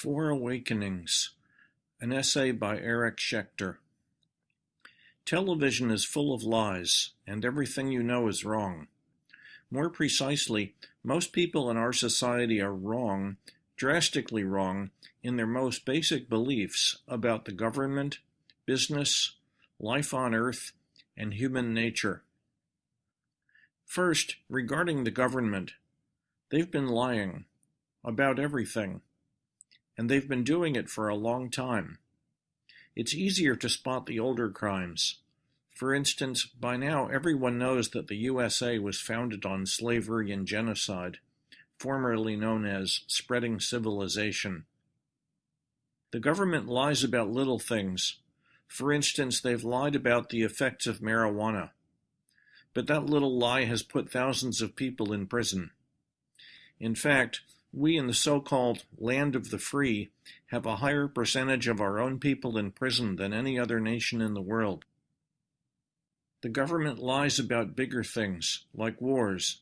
Four Awakenings, an essay by Eric Schechter. Television is full of lies, and everything you know is wrong. More precisely, most people in our society are wrong, drastically wrong, in their most basic beliefs about the government, business, life on Earth, and human nature. First, regarding the government, they've been lying about everything and they've been doing it for a long time. It's easier to spot the older crimes. For instance, by now everyone knows that the USA was founded on slavery and genocide, formerly known as spreading civilization. The government lies about little things. For instance, they've lied about the effects of marijuana. But that little lie has put thousands of people in prison. In fact, we in the so-called land of the free have a higher percentage of our own people in prison than any other nation in the world. The government lies about bigger things, like wars.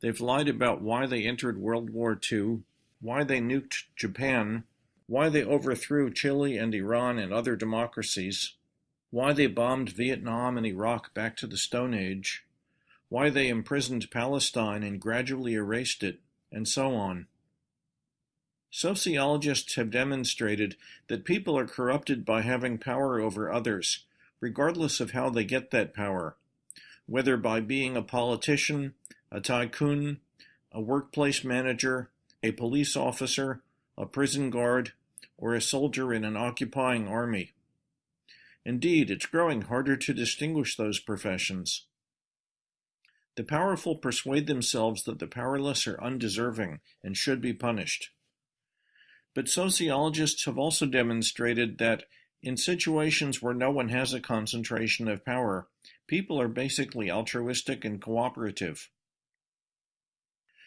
They've lied about why they entered World War II, why they nuked Japan, why they overthrew Chile and Iran and other democracies, why they bombed Vietnam and Iraq back to the Stone Age, why they imprisoned Palestine and gradually erased it, and so on. Sociologists have demonstrated that people are corrupted by having power over others, regardless of how they get that power, whether by being a politician, a tycoon, a workplace manager, a police officer, a prison guard, or a soldier in an occupying army. Indeed, it's growing harder to distinguish those professions. The powerful persuade themselves that the powerless are undeserving and should be punished. But sociologists have also demonstrated that in situations where no one has a concentration of power, people are basically altruistic and cooperative.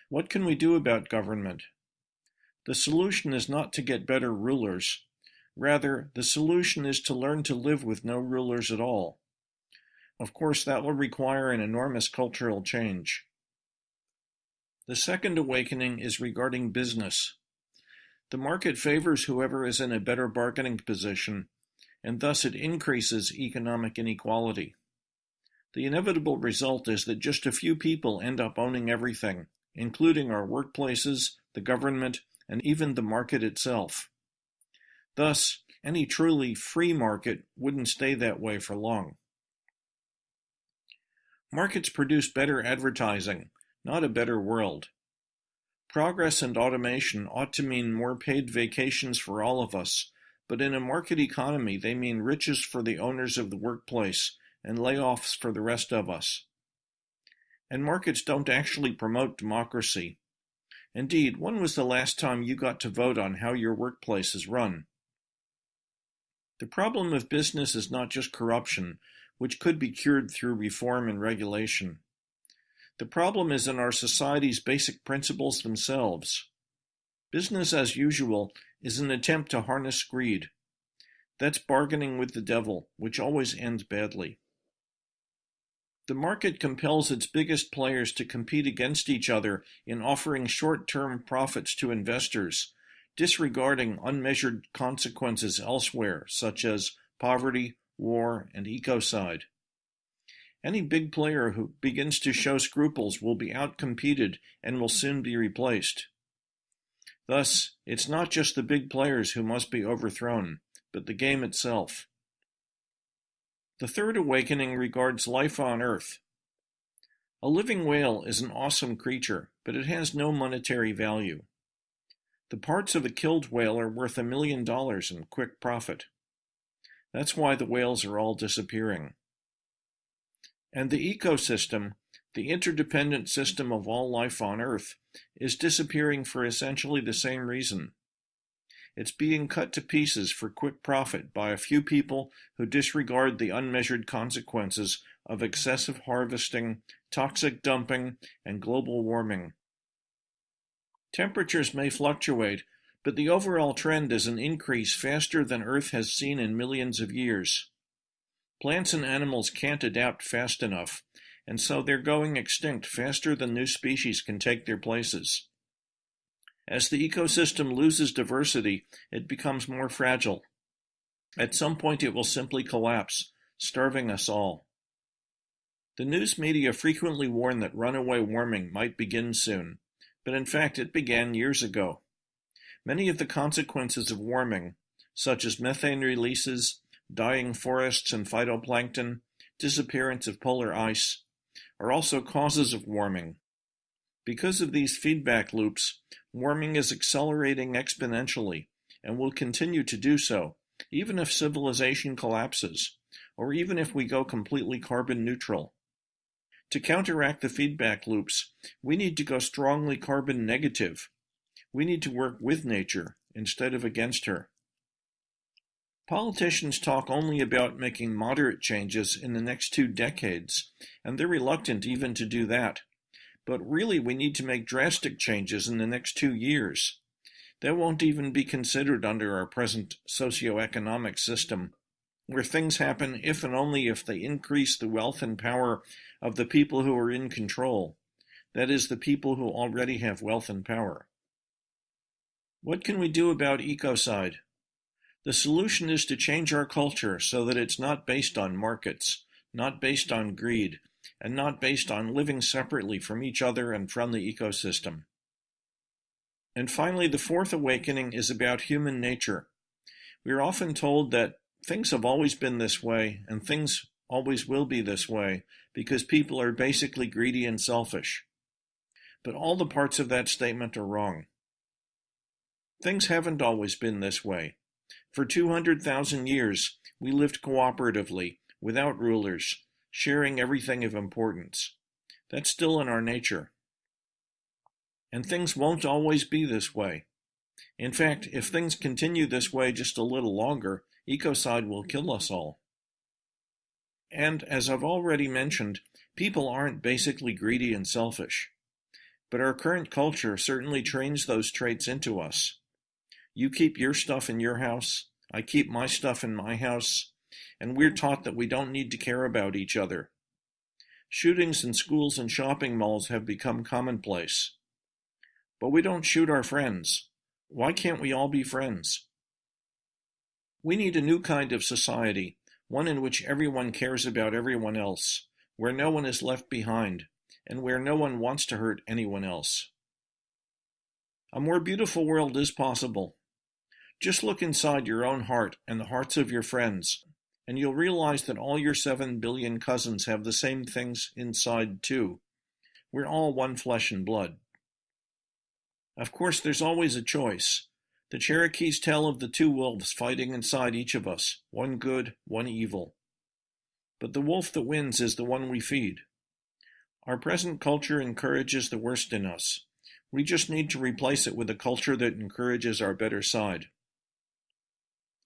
What can we do about government? The solution is not to get better rulers. Rather, the solution is to learn to live with no rulers at all. Of course, that will require an enormous cultural change. The second awakening is regarding business. The market favors whoever is in a better bargaining position, and thus it increases economic inequality. The inevitable result is that just a few people end up owning everything, including our workplaces, the government, and even the market itself. Thus, any truly free market wouldn't stay that way for long. Markets produce better advertising, not a better world. Progress and automation ought to mean more paid vacations for all of us, but in a market economy they mean riches for the owners of the workplace and layoffs for the rest of us. And markets don't actually promote democracy. Indeed, when was the last time you got to vote on how your workplace is run? The problem of business is not just corruption, which could be cured through reform and regulation. The problem is in our society's basic principles themselves. Business as usual is an attempt to harness greed. That's bargaining with the devil, which always ends badly. The market compels its biggest players to compete against each other in offering short-term profits to investors, disregarding unmeasured consequences elsewhere, such as poverty, war, and ecocide. Any big player who begins to show scruples will be outcompeted and will soon be replaced. Thus, it's not just the big players who must be overthrown, but the game itself. The third awakening regards life on Earth. A living whale is an awesome creature, but it has no monetary value. The parts of a killed whale are worth a million dollars in quick profit. That's why the whales are all disappearing. And the ecosystem, the interdependent system of all life on Earth, is disappearing for essentially the same reason. It's being cut to pieces for quick profit by a few people who disregard the unmeasured consequences of excessive harvesting, toxic dumping, and global warming. Temperatures may fluctuate, but the overall trend is an increase faster than Earth has seen in millions of years. Plants and animals can't adapt fast enough, and so they're going extinct faster than new species can take their places. As the ecosystem loses diversity, it becomes more fragile. At some point it will simply collapse, starving us all. The news media frequently warn that runaway warming might begin soon, but in fact it began years ago. Many of the consequences of warming, such as methane releases, dying forests and phytoplankton, disappearance of polar ice, are also causes of warming. Because of these feedback loops, warming is accelerating exponentially and will continue to do so, even if civilization collapses, or even if we go completely carbon neutral. To counteract the feedback loops, we need to go strongly carbon negative. We need to work with nature instead of against her. Politicians talk only about making moderate changes in the next two decades, and they're reluctant even to do that. But really, we need to make drastic changes in the next two years. That won't even be considered under our present socioeconomic system, where things happen if and only if they increase the wealth and power of the people who are in control, that is, the people who already have wealth and power. What can we do about ecocide? The solution is to change our culture so that it's not based on markets, not based on greed, and not based on living separately from each other and from the ecosystem. And finally, the fourth awakening is about human nature. We are often told that things have always been this way and things always will be this way because people are basically greedy and selfish. But all the parts of that statement are wrong. Things haven't always been this way. For 200,000 years, we lived cooperatively, without rulers, sharing everything of importance. That's still in our nature. And things won't always be this way. In fact, if things continue this way just a little longer, ecocide will kill us all. And, as I've already mentioned, people aren't basically greedy and selfish. But our current culture certainly trains those traits into us. You keep your stuff in your house, I keep my stuff in my house, and we're taught that we don't need to care about each other. Shootings in schools and shopping malls have become commonplace. But we don't shoot our friends. Why can't we all be friends? We need a new kind of society, one in which everyone cares about everyone else, where no one is left behind, and where no one wants to hurt anyone else. A more beautiful world is possible. Just look inside your own heart and the hearts of your friends, and you'll realize that all your seven billion cousins have the same things inside too. We're all one flesh and blood. Of course, there's always a choice. The Cherokees tell of the two wolves fighting inside each of us, one good, one evil. But the wolf that wins is the one we feed. Our present culture encourages the worst in us. We just need to replace it with a culture that encourages our better side.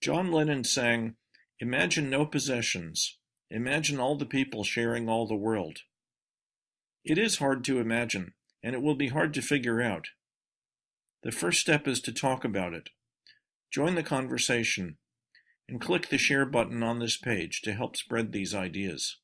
John Lennon sang, Imagine no possessions. Imagine all the people sharing all the world. It is hard to imagine, and it will be hard to figure out. The first step is to talk about it. Join the conversation, and click the share button on this page to help spread these ideas.